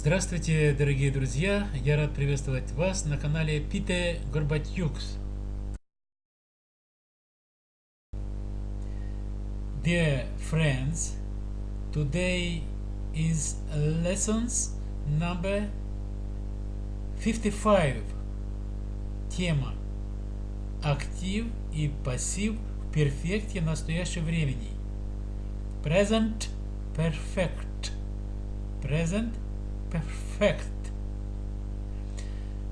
Здравствуйте, дорогие друзья! Я рад приветствовать вас на канале Пите Горбатюкс. Dear friends, today is lessons number 55. Тема Актив и пассив в перфекте настоящего времени. Present Perfect. Present Perfect.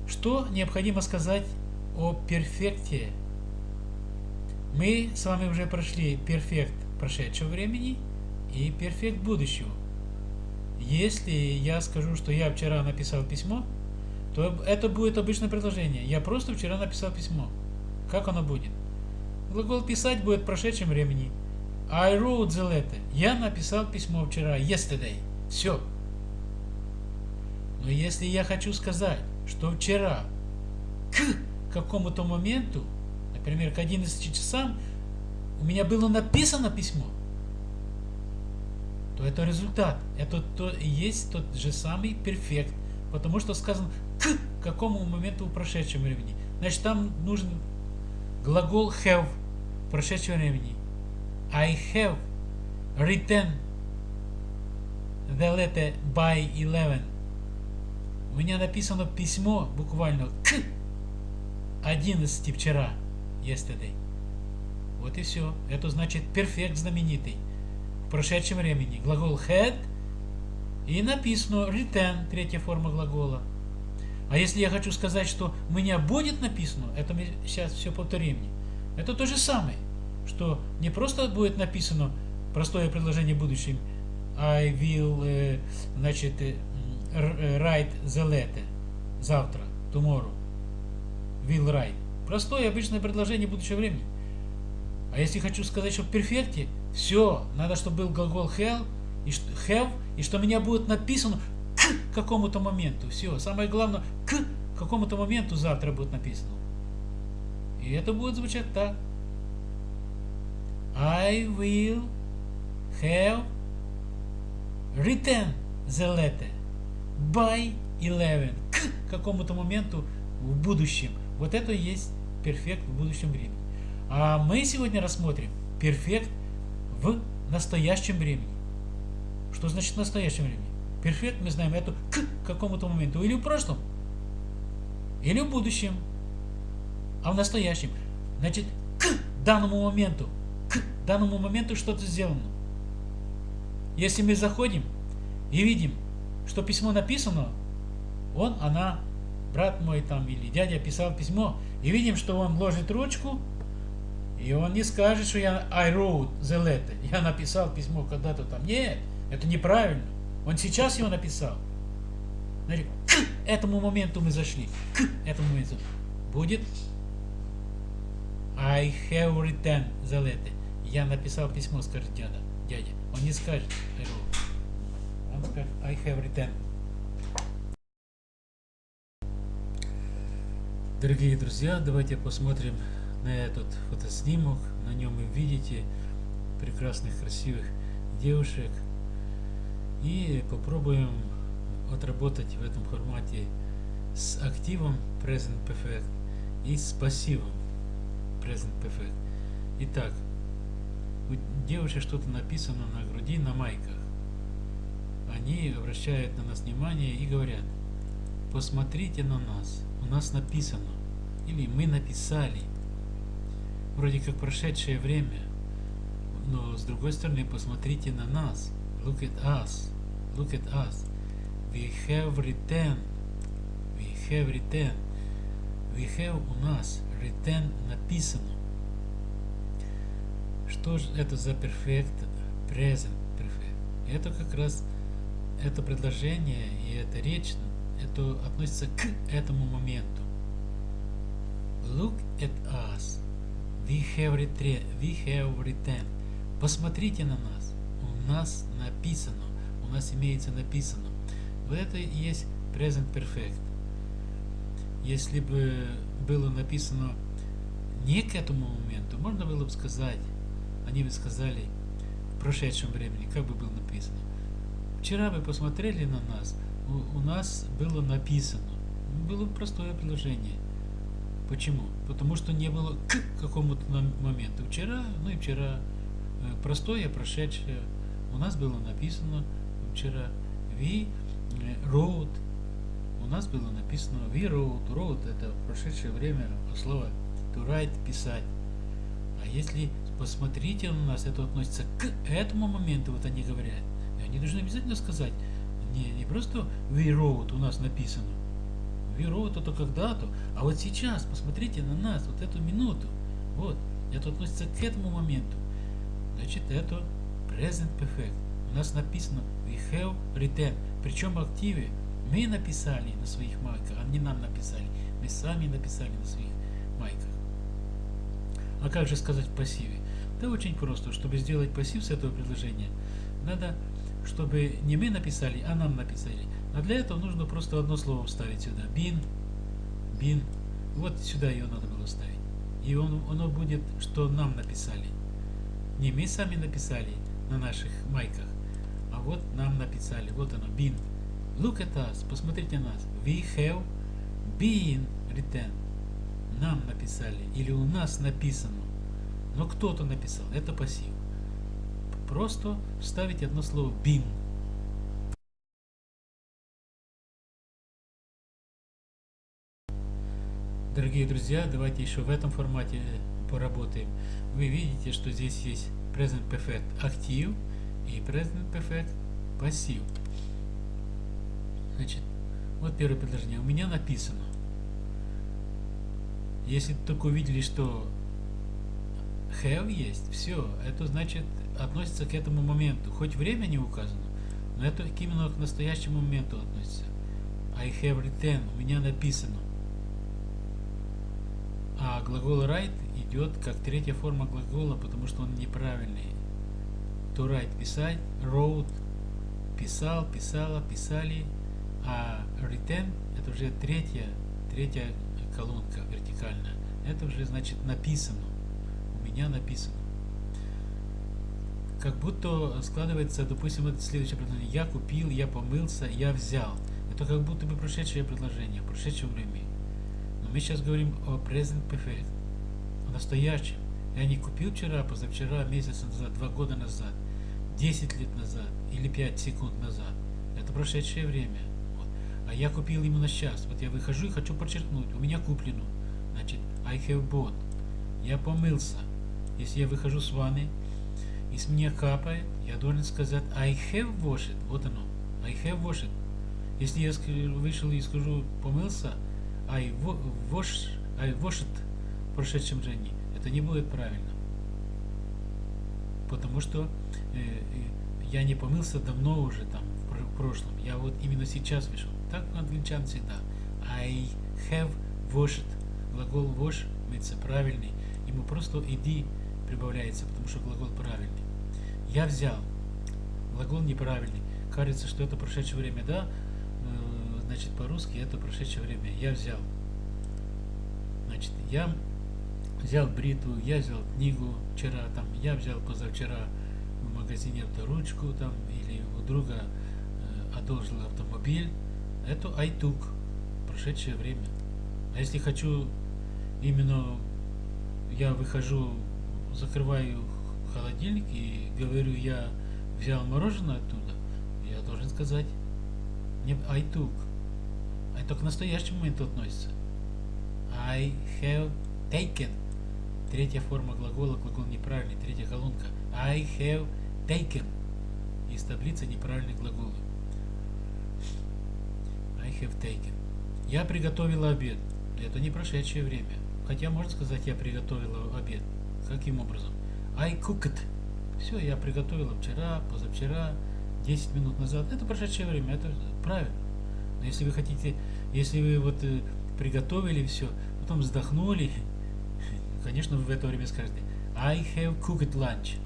Что необходимо сказать о перфекте? Мы с вами уже прошли перфект прошедшего времени и перфект будущего. Если я скажу, что я вчера написал письмо, то это будет обычное предложение. Я просто вчера написал письмо. Как оно будет? Глагол писать будет в прошедшем времени. I wrote the letter. Я написал письмо вчера. Yesterday. Все. Но если я хочу сказать, что вчера к какому-то моменту, например, к 11 часам, у меня было написано письмо, то это результат. Это то, есть тот же самый перфект. Потому что сказано к какому моменту в прошедшем времени. Значит, там нужен глагол have в прошедшем времени. I have written the letter by 11. У меня написано письмо буквально к 11 вчера, yesterday. Вот и все. Это значит перфект знаменитый. В прошедшем времени. Глагол had и написано written, третья форма глагола. А если я хочу сказать, что у меня будет написано, это мы сейчас все повторим. Это то же самое, что не просто будет написано простое предложение в будущем I will, э, значит, э, write the letter завтра, tomorrow, will write. Простое обычное предложение будущего времени. А если хочу сказать, что в перфекте, все, надо, чтобы был глагол have, и что, меня будет написано к какому-то моменту. Все, самое главное, к какому-то моменту завтра будет написано. И это будет звучать так. I will have written the letter by 11 к какому-то моменту в будущем. Вот это и есть перфект в будущем времени. А мы сегодня рассмотрим перфект в настоящем времени. Что значит в настоящем времени? Перфект мы знаем это к какому-то моменту. Или в прошлом, или в будущем. А в настоящем. Значит, к данному моменту. К данному моменту что-то сделано. Если мы заходим и видим, что письмо написано, он, она, брат мой там или дядя писал письмо, и видим, что он ложит ручку, и он не скажет, что я I wrote the letter, я написал письмо когда-то там. Нет, это неправильно. Он сейчас его написал. Значит, к этому моменту мы зашли. К этому моменту. Будет I have written the letter. Я написал письмо, скажет дядя. дядя. Он не скажет I wrote. I have written. Дорогие друзья, давайте посмотрим на этот фотоснимок. На нем вы видите прекрасных, красивых девушек. И попробуем отработать в этом формате с активом Present Perfect и с пассивом Present Perfect. Итак, у девушек что-то написано на груди, на майках. Они обращают на нас внимание и говорят, посмотрите на нас, у нас написано, или мы написали, вроде как прошедшее время, но с другой стороны, посмотрите на нас, look at us, look at us, we have written, we have written, we have у нас, written написано. Что же это за perfect, present perfect? Это как раз это предложение и эта речь это относится к этому моменту. Look at us. We have. We have written. Посмотрите на нас. У нас написано. У нас имеется написано. Вот это и есть present perfect. Если бы было написано не к этому моменту, можно было бы сказать, они бы сказали в прошедшем времени, как бы было написано. Вчера вы посмотрели на нас, у, у нас было написано. Было простое предложение. Почему? Потому что не было к какому-то моменту. Вчера, ну и вчера, э, простое, прошедшее. У нас было написано вчера we wrote. У нас было написано we wrote. Wrote это прошедшее время слово to write, писать. А если посмотрите на нас, это относится к этому моменту, вот они говорят. И должны обязательно сказать, не, не просто we wrote у нас написано, Веру это когда-то. А вот сейчас, посмотрите на нас, вот эту минуту. Вот, это относится к этому моменту. Значит, это present perfect. У нас написано we have written. Причем в активе мы написали на своих майках, а не нам написали. Мы сами написали на своих майках. А как же сказать в пассиве? Да очень просто. Чтобы сделать пассив с этого предложения, надо, чтобы не мы написали, а нам написали. А для этого нужно просто одно слово вставить сюда. Бин. Бин. Вот сюда ее надо было ставить. И он, оно будет, что нам написали. Не мы сами написали на наших майках, а вот нам написали. Вот оно, been. Look at us. Посмотрите на нас. We have been written. Нам написали. Или у нас написано. Но кто-то написал. Это пассив. Просто вставить одно слово been. Дорогие друзья, давайте еще в этом формате поработаем. Вы видите, что здесь есть Present Perfect актив и Present Perfect пассив. Значит, вот первое предложение. У меня написано. Если только увидели, что have есть, все, это значит относится к этому моменту. Хоть время не указано, но это именно к настоящему моменту относится. I have written, у меня написано. А глагол write идет как третья форма глагола, потому что он неправильный. To write – писать, wrote – писал, писала, писали, а written – это уже третья, третья колонка вертикальная. Это уже значит написано. У меня написано. Как будто складывается, допустим, это следующее предложение. Я купил, я помылся, я взял. Это как будто бы прошедшее предложение, в прошедшем времени. Но мы сейчас говорим о present perfect, о настоящем. Я не купил вчера, позавчера, месяц назад, два года назад, 10 лет назад или 5 секунд назад. Это прошедшее время. Вот. А я купил именно сейчас. Вот я выхожу и хочу подчеркнуть, у меня куплено. Значит, I have bought. Я помылся. Если я выхожу с ванны, и с меня капает, я должен сказать I have washed. Вот оно. I have washed. Если я вышел и скажу помылся, I wash, I washed в прошедшем времени, это не будет правильно. Потому что э, я не помылся давно уже там в прошлом. Я вот именно сейчас вышел. Так англичан всегда. I have washed. Глагол wash мыться правильный. Ему просто иди прибавляется, потому что глагол правильный. Я взял. Глагол неправильный. Кажется, что это прошедшее время, да? значит, по-русски это прошедшее время. Я взял. Значит, я взял бритву, я взял книгу вчера, там, я взял позавчера в магазине авторучку, там, или у друга э, одолжил автомобиль. Это I took. Прошедшее время. А если хочу именно, я выхожу, закрываю холодильник и говорю, я взял мороженое оттуда, я должен сказать, I took. Это к настоящему моменту относится. I have taken. Третья форма глагола, глагол неправильный, третья колонка. I have taken. Из таблицы неправильные глаголы. I have taken. Я приготовила обед. Это не прошедшее время. Хотя можно сказать, я приготовила обед. Каким образом? I cooked. Все, я приготовила вчера, позавчера, 10 минут назад. Это прошедшее время, это правильно. Но если вы хотите, если вы вот э, приготовили все, потом вздохнули, конечно, вы в это время скажете I have cooked lunch.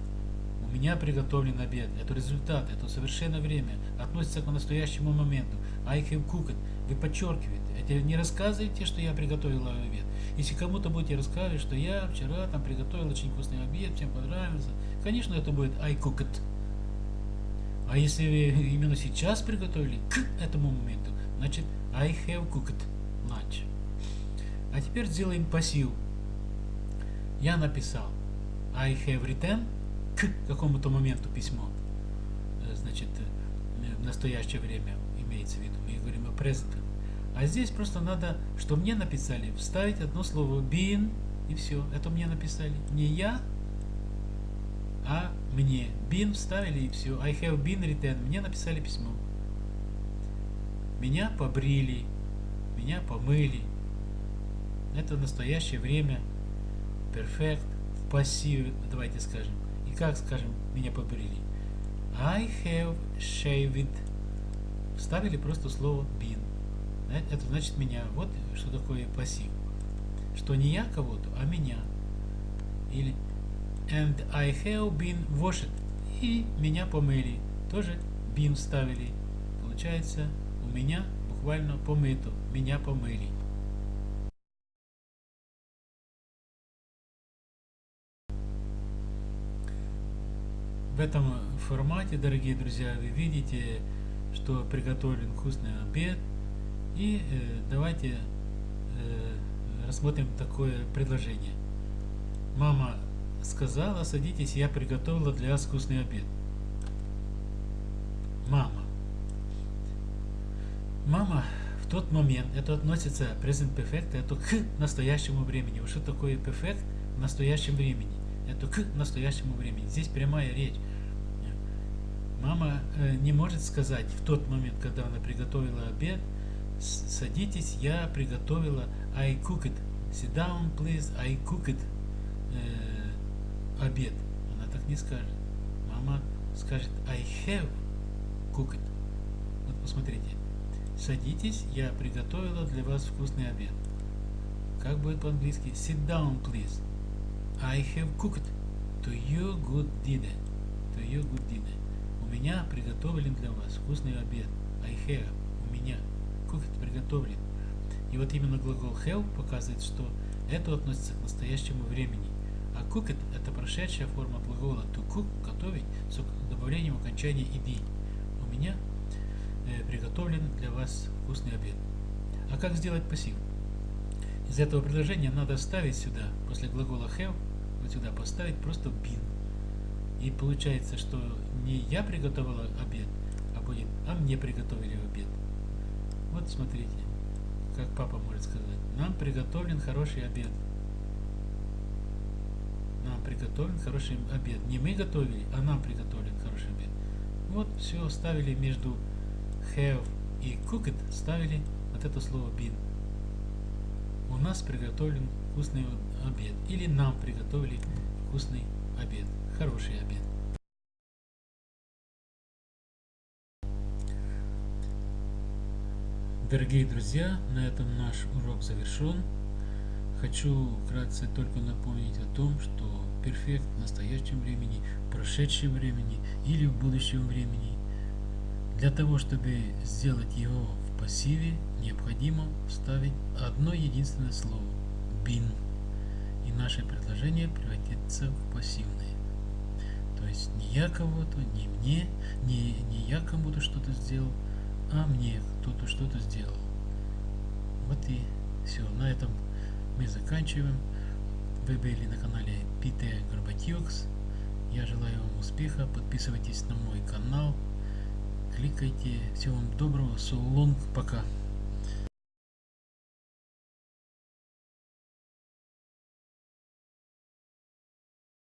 У меня приготовлен обед. Это результат, это совершенно время. Относится к настоящему моменту. I have cooked. Вы подчеркиваете. Это не рассказывайте, что я приготовила обед. Если кому-то будете рассказывать, что я вчера там приготовил очень вкусный обед, всем понравился, конечно, это будет I cooked. А если вы именно сейчас приготовили к этому моменту, значит I have cooked lunch. А теперь сделаем пассив. Я написал I have written к какому-то моменту письмо. Э, значит, э, в настоящее время имеется в виду. Мы говорим о present. А здесь просто надо, что мне написали, вставить одно слово been и все. Это мне написали. Не я, а мне. Been вставили и все. I have been written. Мне написали письмо. Меня побрили. Меня помыли. Это настоящее время. Perfect. В пассиве, давайте скажем. И как скажем, меня побрили? I have shaved. Вставили просто слово been. Это значит меня. Вот что такое пассив. Что не я кого-то, а меня. Или and I have been washed. И меня помыли. Тоже been вставили. Получается, у меня буквально помыто. Меня помыли. В этом формате, дорогие друзья, вы видите, что приготовлен вкусный обед. И э, давайте э, рассмотрим такое предложение. Мама сказала, садитесь, я приготовила для вас вкусный обед. Мама. Мама в тот момент, это относится present perfect, это к настоящему времени. Что такое perfect в настоящем времени? Это к настоящему времени. Здесь прямая речь. Мама э, не может сказать в тот момент, когда она приготовила обед, садитесь, я приготовила, I cooked. Sit down, please, I cooked. Э, обед. Она так не скажет. Мама скажет I have cooked. Вот посмотрите. Садитесь, я приготовила для вас вкусный обед. Как будет по-английски? Sit down, please. I have cooked to you good dinner. To you good dinner. Меня приготовлен для вас вкусный обед. I. У меня. Cooked приготовлен. И вот именно глагол have показывает, что это относится к настоящему времени. А cooked – это прошедшая форма глагола to cook – готовить с добавлением окончания ed. У меня э, приготовлен для вас вкусный обед. А как сделать пассив? Из этого предложения надо вставить сюда, после глагола have, вот сюда поставить просто been. И получается, что не я приготовила обед, а будет, а мне приготовили обед. Вот смотрите, как папа может сказать. Нам приготовлен хороший обед нам приготовлен хороший обед. Не мы готовили, а нам приготовлен хороший обед. Вот все ставили между have и cooked, ставили вот это слово been. У нас приготовлен вкусный обед. Или нам приготовили вкусный обед. Хороший обед. Дорогие друзья, на этом наш урок завершен. Хочу вкратце только напомнить о том, что перфект в настоящем времени, в прошедшем времени или в будущем времени. Для того, чтобы сделать его в пассиве, необходимо вставить одно единственное слово – been. И наше предложение превратится в пассивное. То есть не я кого-то, не мне, не, не я кому-то что-то сделал, а мне кто-то что-то сделал. Вот и все. На этом мы заканчиваем. Вы были на канале Пите Горбатьюкс. Я желаю вам успеха. Подписывайтесь на мой канал. Кликайте. Всего вам доброго. So. Пока.